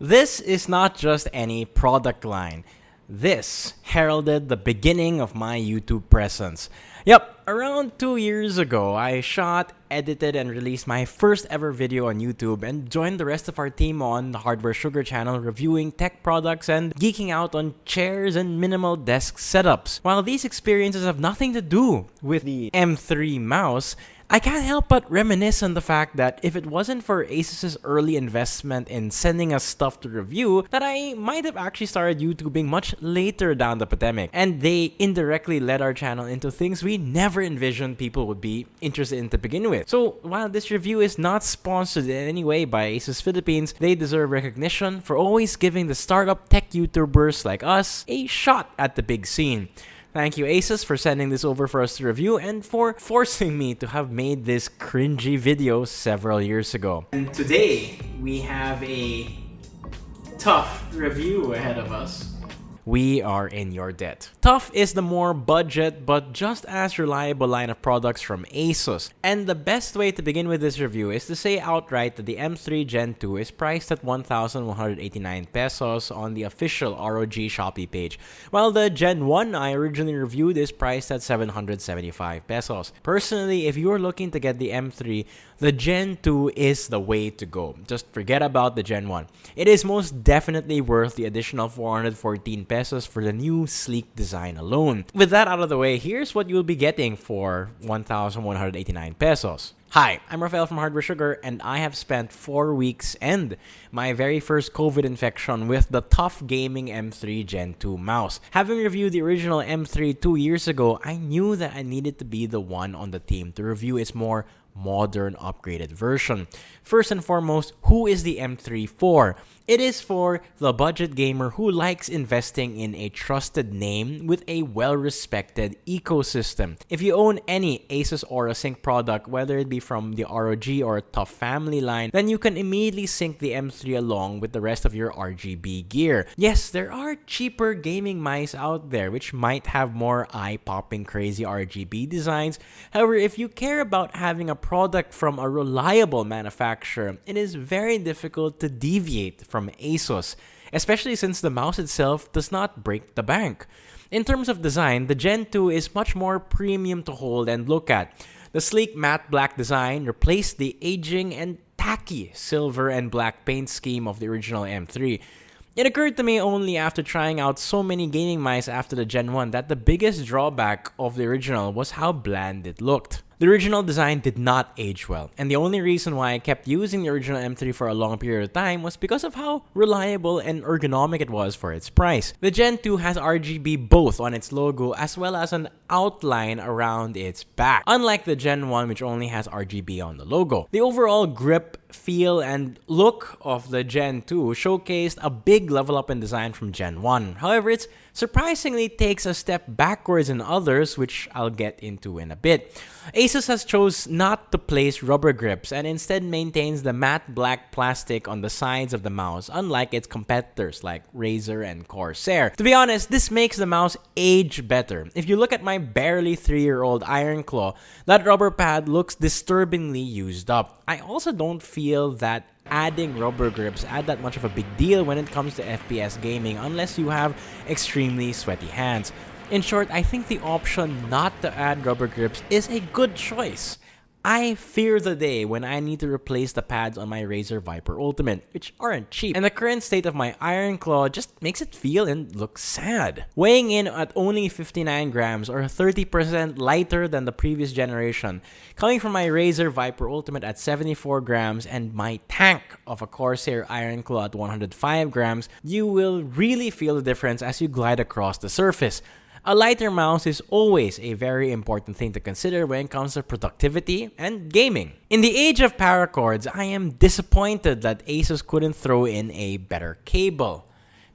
This is not just any product line. This heralded the beginning of my YouTube presence. Yep, around two years ago, I shot, edited, and released my first ever video on YouTube and joined the rest of our team on the Hardware Sugar channel reviewing tech products and geeking out on chairs and minimal desk setups. While these experiences have nothing to do with the M3 mouse, I can't help but reminisce on the fact that if it wasn't for Asus's early investment in sending us stuff to review, that I might have actually started YouTubing much later down the pandemic, and they indirectly led our channel into things we never envisioned people would be interested in to begin with. So while this review is not sponsored in any way by Asus Philippines, they deserve recognition for always giving the startup tech YouTubers like us a shot at the big scene. Thank you, Asus, for sending this over for us to review and for forcing me to have made this cringy video several years ago. And today, we have a tough review ahead of us we are in your debt. TUF is the more budget but just as reliable line of products from ASUS. And the best way to begin with this review is to say outright that the M3 Gen 2 is priced at 1,189 pesos on the official ROG Shopee page, while the Gen 1 I originally reviewed is priced at 775 pesos. Personally, if you're looking to get the M3, the Gen 2 is the way to go. Just forget about the Gen 1. It is most definitely worth the additional 414 pesos pesos for the new sleek design alone. With that out of the way, here's what you'll be getting for 1,189 pesos. Hi, I'm Rafael from Hardware Sugar, and I have spent four weeks and my very first COVID infection with the TUF Gaming M3 Gen 2 mouse. Having reviewed the original M3 two years ago, I knew that I needed to be the one on the team to review its more modern upgraded version. First and foremost, who is the M3 for? It is for the budget gamer who likes investing in a trusted name with a well-respected ecosystem. If you own any Asus Aura Sync product, whether it be from the ROG or TUF family line, then you can immediately sync the M3 along with the rest of your RGB gear. Yes, there are cheaper gaming mice out there which might have more eye-popping crazy RGB designs. However, if you care about having a product from a reliable manufacturer, it is very difficult to deviate from ASUS, especially since the mouse itself does not break the bank. In terms of design, the Gen 2 is much more premium to hold and look at. The sleek matte black design replaced the aging and tacky silver and black paint scheme of the original M3. It occurred to me only after trying out so many gaming mice after the Gen 1 that the biggest drawback of the original was how bland it looked. The original design did not age well, and the only reason why I kept using the original M3 for a long period of time was because of how reliable and ergonomic it was for its price. The Gen 2 has RGB both on its logo as well as an outline around its back, unlike the Gen 1 which only has RGB on the logo. The overall grip feel and look of the Gen 2 showcased a big level up in design from Gen 1. However, it surprisingly takes a step backwards in others, which I'll get into in a bit. Asus has chose not to place rubber grips and instead maintains the matte black plastic on the sides of the mouse, unlike its competitors like Razer and Corsair. To be honest, this makes the mouse age better. If you look at my barely 3-year-old Iron Claw, that rubber pad looks disturbingly used up. I also don't feel that adding rubber grips add that much of a big deal when it comes to FPS gaming unless you have extremely sweaty hands. In short, I think the option not to add rubber grips is a good choice. I fear the day when I need to replace the pads on my Razer Viper Ultimate, which aren't cheap, and the current state of my Iron Claw just makes it feel and look sad. Weighing in at only 59 grams or 30% lighter than the previous generation, coming from my Razer Viper Ultimate at 74 grams and my tank of a Corsair Iron Claw at 105 grams, you will really feel the difference as you glide across the surface. A lighter mouse is always a very important thing to consider when it comes to productivity and gaming. In the age of paracords, I am disappointed that Asus couldn't throw in a better cable.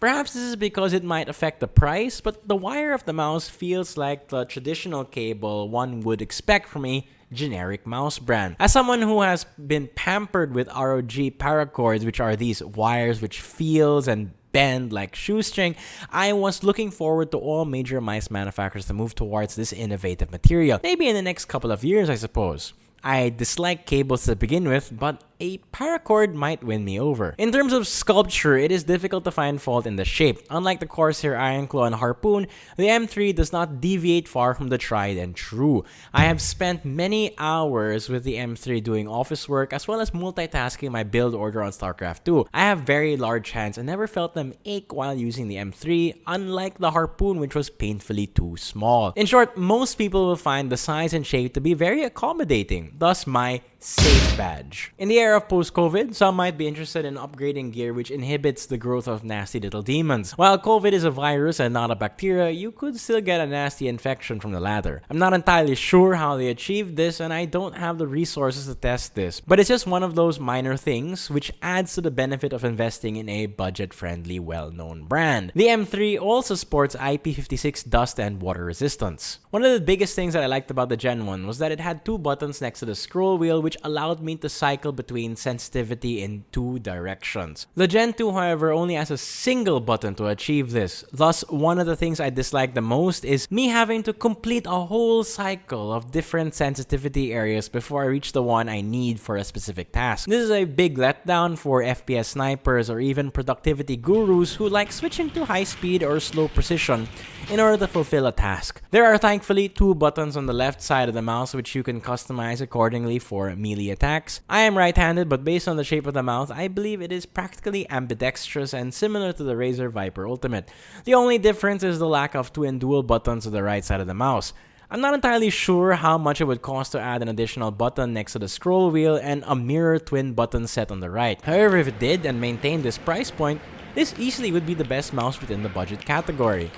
Perhaps this is because it might affect the price, but the wire of the mouse feels like the traditional cable one would expect from a generic mouse brand. As someone who has been pampered with ROG paracords, which are these wires which feels and bend like shoestring, I was looking forward to all major mice manufacturers to move towards this innovative material. Maybe in the next couple of years, I suppose. I dislike cables to begin with, but a paracord might win me over. In terms of sculpture, it is difficult to find fault in the shape. Unlike the Corsair Iron Claw and Harpoon, the M3 does not deviate far from the tried and true. I have spent many hours with the M3 doing office work as well as multitasking my build order on StarCraft 2. I have very large hands and never felt them ache while using the M3, unlike the Harpoon which was painfully too small. In short, most people will find the size and shape to be very accommodating, thus my safe badge. In the era of post-COVID, some might be interested in upgrading gear which inhibits the growth of nasty little demons. While COVID is a virus and not a bacteria, you could still get a nasty infection from the latter. I'm not entirely sure how they achieved this and I don't have the resources to test this, but it's just one of those minor things which adds to the benefit of investing in a budget-friendly, well-known brand. The M3 also sports IP56 dust and water resistance. One of the biggest things that I liked about the Gen 1 was that it had two buttons next to the scroll wheel which allowed me to cycle between sensitivity in two directions. The Gen 2, however, only has a single button to achieve this. Thus, one of the things I dislike the most is me having to complete a whole cycle of different sensitivity areas before I reach the one I need for a specific task. This is a big letdown for FPS snipers or even productivity gurus who like switching to high speed or slow precision in order to fulfill a task. There are thankfully two buttons on the left side of the mouse which you can customize accordingly for melee attacks. I am right-handed, but based on the shape of the mouse, I believe it is practically ambidextrous and similar to the Razer Viper Ultimate. The only difference is the lack of twin dual buttons on the right side of the mouse. I'm not entirely sure how much it would cost to add an additional button next to the scroll wheel and a mirror twin button set on the right. However, if it did and maintained this price point, this easily would be the best mouse within the budget category.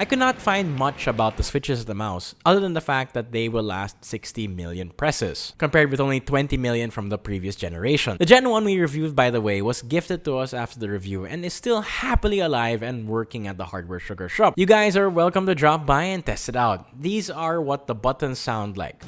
I could not find much about the switches of the mouse, other than the fact that they will last 60 million presses, compared with only 20 million from the previous generation. The Gen 1 we reviewed, by the way, was gifted to us after the review and is still happily alive and working at the Hardware Sugar shop. You guys are welcome to drop by and test it out. These are what the buttons sound like.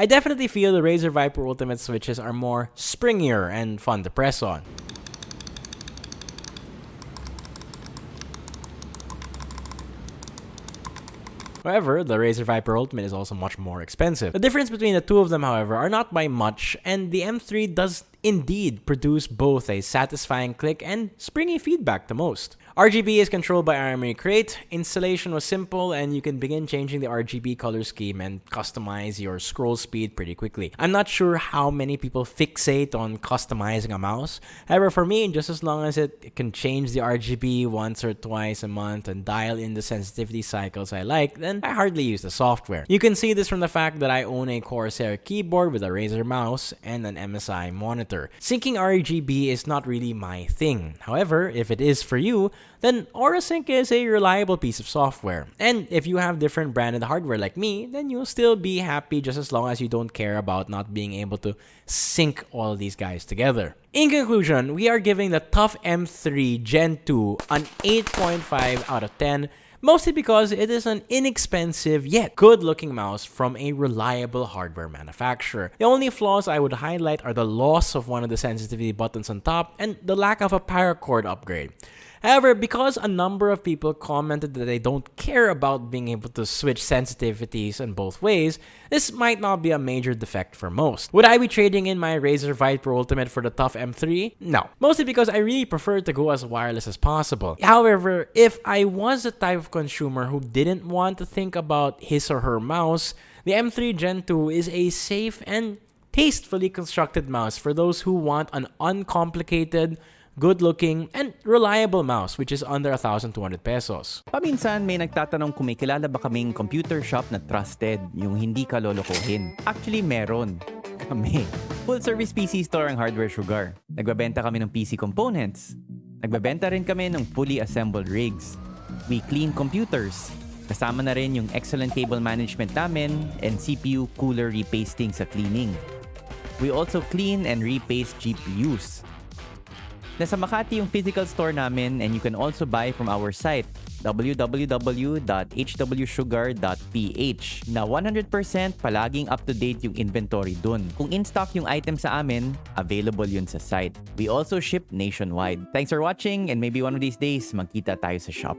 I definitely feel the Razer Viper Ultimate switches are more springier and fun to press on. However, the Razer Viper Ultimate is also much more expensive. The difference between the two of them, however, are not by much, and the M3 does indeed produce both a satisfying click and springy feedback the most. RGB is controlled by Armoury Crate. Installation was simple and you can begin changing the RGB color scheme and customize your scroll speed pretty quickly. I'm not sure how many people fixate on customizing a mouse. However, for me, just as long as it can change the RGB once or twice a month and dial in the sensitivity cycles I like, then I hardly use the software. You can see this from the fact that I own a Corsair keyboard with a Razer mouse and an MSI monitor. Syncing RGB is not really my thing. However, if it is for you, then AuraSync is a reliable piece of software. And if you have different branded hardware like me, then you'll still be happy just as long as you don't care about not being able to sync all these guys together. In conclusion, we are giving the TUF M3 Gen 2 an 8.5 out of 10 mostly because it is an inexpensive yet good looking mouse from a reliable hardware manufacturer. The only flaws I would highlight are the loss of one of the sensitivity buttons on top and the lack of a paracord upgrade. However, because a number of people commented that they don't care about being able to switch sensitivities in both ways, this might not be a major defect for most. Would I be trading in my Razer Viper Ultimate for the TUF M3? No. Mostly because I really prefer to go as wireless as possible. However, if I was the type of consumer who didn't want to think about his or her mouse, the M3 Gen 2 is a safe and tastefully constructed mouse for those who want an uncomplicated, good-looking, and reliable mouse which is under 1,200 pesos. Paminsan may nagtatanong kung may kilala ba kaming computer shop na trusted, yung hindi ka lolokohin. Actually, meron. Kami. Full-service PC store ang Hardware Sugar. Nagbabenta kami ng PC components. Nagbabenta rin kami ng fully assembled rigs. We clean computers. Kasama na rin yung excellent cable management namin and CPU cooler repasting sa cleaning. We also clean and repaste GPUs. Nasa Makati yung physical store namin and you can also buy from our site www.hwsugar.ph na 100% palaging up-to-date yung inventory dun. Kung in-stock yung item sa amin, available yun sa site. We also ship nationwide. Thanks for watching and maybe one of these days, magkita tayo sa shop.